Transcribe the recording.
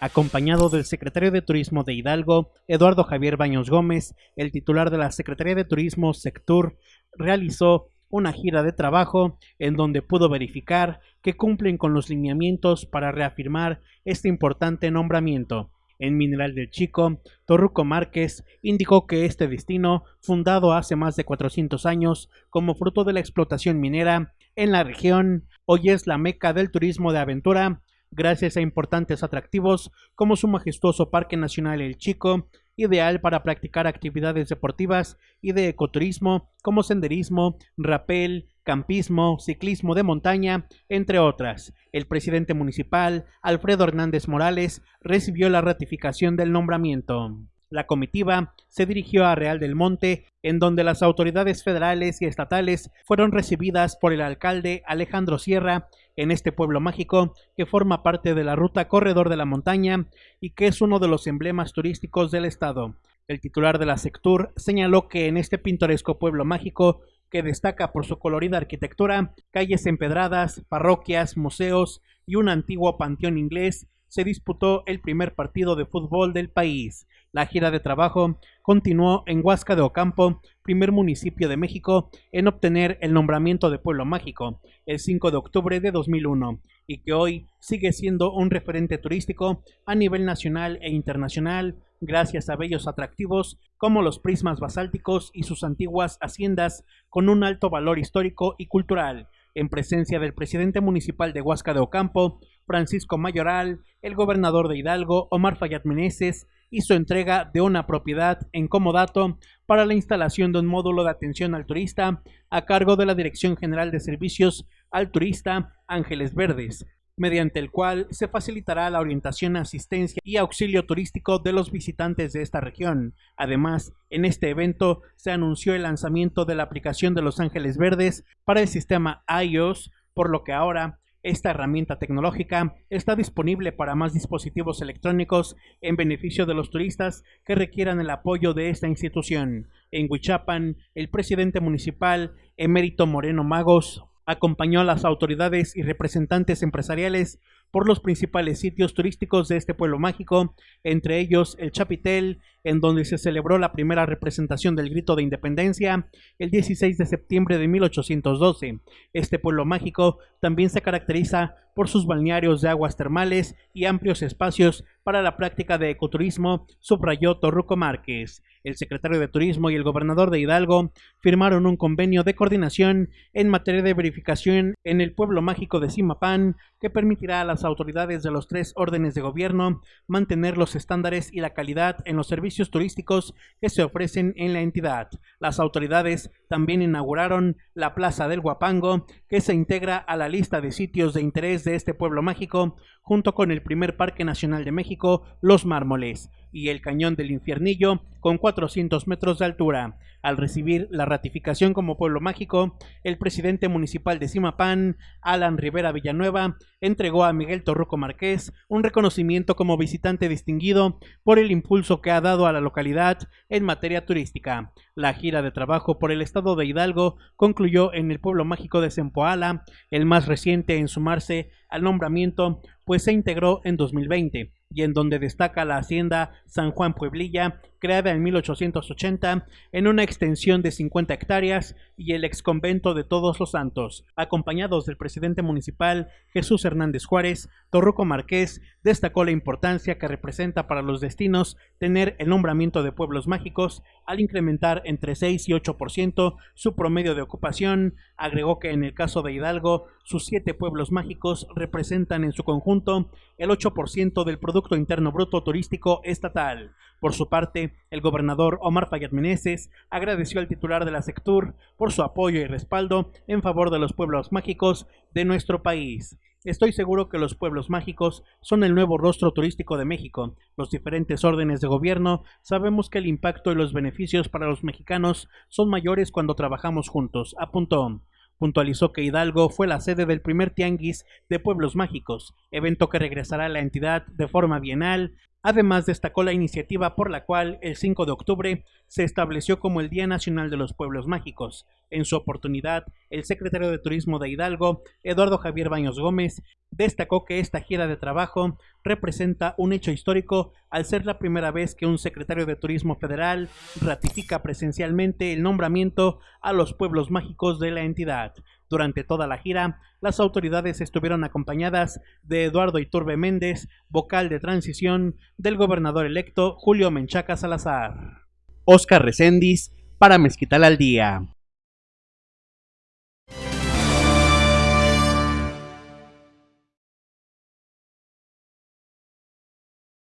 Acompañado del secretario de Turismo de Hidalgo, Eduardo Javier Baños Gómez, el titular de la Secretaría de Turismo Sectur realizó una gira de trabajo en donde pudo verificar que cumplen con los lineamientos para reafirmar este importante nombramiento. En Mineral del Chico, Torruco Márquez indicó que este destino, fundado hace más de 400 años como fruto de la explotación minera en la región, hoy es la meca del turismo de aventura, gracias a importantes atractivos como su majestuoso Parque Nacional El Chico, ideal para practicar actividades deportivas y de ecoturismo como senderismo, rapel, campismo, ciclismo de montaña, entre otras. El presidente municipal, Alfredo Hernández Morales, recibió la ratificación del nombramiento. La comitiva se dirigió a Real del Monte, en donde las autoridades federales y estatales fueron recibidas por el alcalde Alejandro Sierra en este pueblo mágico que forma parte de la ruta Corredor de la Montaña y que es uno de los emblemas turísticos del estado. El titular de la Sectur señaló que en este pintoresco pueblo mágico que destaca por su colorida arquitectura, calles empedradas, parroquias, museos y un antiguo panteón inglés, se disputó el primer partido de fútbol del país. La gira de trabajo continuó en Huasca de Ocampo, primer municipio de México en obtener el nombramiento de pueblo mágico el 5 de octubre de 2001 y que hoy sigue siendo un referente turístico a nivel nacional e internacional gracias a bellos atractivos como los prismas basálticos y sus antiguas haciendas con un alto valor histórico y cultural en presencia del presidente municipal de Huasca de Ocampo, Francisco Mayoral, el gobernador de Hidalgo, Omar Fayad Meneses, hizo entrega de una propiedad en comodato para la instalación de un módulo de atención al turista a cargo de la Dirección General de Servicios al Turista Ángeles Verdes, mediante el cual se facilitará la orientación, asistencia y auxilio turístico de los visitantes de esta región. Además, en este evento se anunció el lanzamiento de la aplicación de Los Ángeles Verdes para el sistema iOS, por lo que ahora esta herramienta tecnológica está disponible para más dispositivos electrónicos en beneficio de los turistas que requieran el apoyo de esta institución. En Huichapan, el presidente municipal, Emérito Moreno Magos, acompañó a las autoridades y representantes empresariales por los principales sitios turísticos de este pueblo mágico, entre ellos el Chapitel, en donde se celebró la primera representación del grito de independencia el 16 de septiembre de 1812. Este pueblo mágico también se caracteriza por sus balnearios de aguas termales y amplios espacios para la práctica de ecoturismo, subrayó Torruco Márquez. El secretario de Turismo y el gobernador de Hidalgo firmaron un convenio de coordinación en materia de verificación en el pueblo mágico de Simapán que permitirá a las autoridades de los tres órdenes de gobierno mantener los estándares y la calidad en los servicios turísticos que se ofrecen en la entidad. Las autoridades también inauguraron la Plaza del Guapango, que se integra a la lista de sitios de interés de este pueblo mágico, junto con el primer Parque Nacional de México, Los Mármoles y el Cañón del Infiernillo con 400 metros de altura. Al recibir la ratificación como pueblo mágico, el presidente municipal de Simapán, Alan Rivera Villanueva, entregó a Miguel Torruco Márquez un reconocimiento como visitante distinguido por el impulso que ha dado a la localidad en materia turística. La gira de trabajo por el estado de Hidalgo concluyó en el pueblo mágico de Sempoala, el más reciente en sumarse al nombramiento, pues se integró en 2020 y en donde destaca la hacienda San Juan Pueblilla, creada en 1880 en una extensión de 50 hectáreas y el exconvento de Todos los Santos. Acompañados del presidente municipal Jesús Hernández Juárez, Torruco Marqués destacó la importancia que representa para los destinos tener el nombramiento de pueblos mágicos al incrementar entre 6 y 8% su promedio de ocupación. Agregó que en el caso de Hidalgo, sus siete pueblos mágicos representan en su conjunto el 8% del Producto Interno Bruto Turístico Estatal. Por su parte, el gobernador Omar Fayad Meneses agradeció al titular de la Sectur por su apoyo y respaldo en favor de los pueblos mágicos de nuestro país. Estoy seguro que los pueblos mágicos son el nuevo rostro turístico de México. Los diferentes órdenes de gobierno sabemos que el impacto y los beneficios para los mexicanos son mayores cuando trabajamos juntos, apuntó. Puntualizó que Hidalgo fue la sede del primer tianguis de pueblos mágicos, evento que regresará a la entidad de forma bienal Además destacó la iniciativa por la cual el 5 de octubre se estableció como el Día Nacional de los Pueblos Mágicos. En su oportunidad, el secretario de Turismo de Hidalgo, Eduardo Javier Baños Gómez, destacó que esta gira de trabajo representa un hecho histórico al ser la primera vez que un secretario de Turismo federal ratifica presencialmente el nombramiento a los pueblos mágicos de la entidad. Durante toda la gira, las autoridades estuvieron acompañadas de Eduardo Iturbe Méndez, vocal de transición del gobernador electo Julio Menchaca Salazar. Oscar Recendis, para Mezquital al Día.